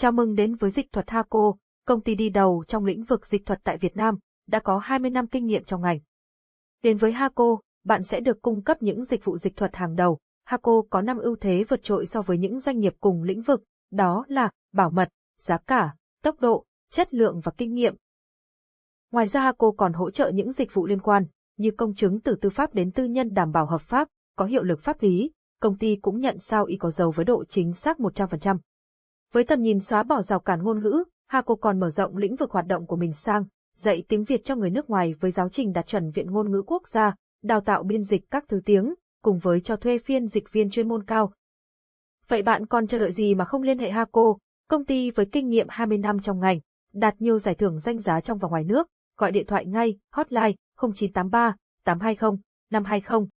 Chào mừng đến với dịch thuật Haco, công ty đi đầu trong lĩnh vực dịch thuật tại Việt Nam, đã có 20 năm kinh nghiệm trong ngành. Đến với Haco, bạn sẽ được cung cấp những dịch vụ dịch thuật hàng đầu. Haco có 5 ưu thế vượt trội so với những doanh nghiệp cùng lĩnh vực, đó là bảo mật, giá cả, tốc độ, chất lượng và kinh nghiệm. Ngoài ra Haco còn hỗ trợ những dịch vụ liên quan, như công chứng từ tư pháp đến tư nhân đảm bảo hợp pháp, có hiệu lực pháp lý, công ty cũng nhận sao y có dầu với độ chính xác 100%. Với tầm nhìn xóa bỏ rào cản ngôn ngữ, Haco còn mở rộng lĩnh vực hoạt động của mình sang dạy tiếng Việt cho người nước ngoài với giáo trình đạt chuẩn Viện Ngôn ngữ Quốc gia, đào tạo biên dịch các thứ tiếng, cùng với cho thuê phiên dịch viên chuyên môn cao. Vậy bạn còn chờ đợi gì mà không liên hệ Haco, công ty với kinh nghiệm 20 năm trong ngành, đạt nhiều giải thưởng danh giá trong và ngoài nước, gọi điện thoại ngay, hotline 0983 820 520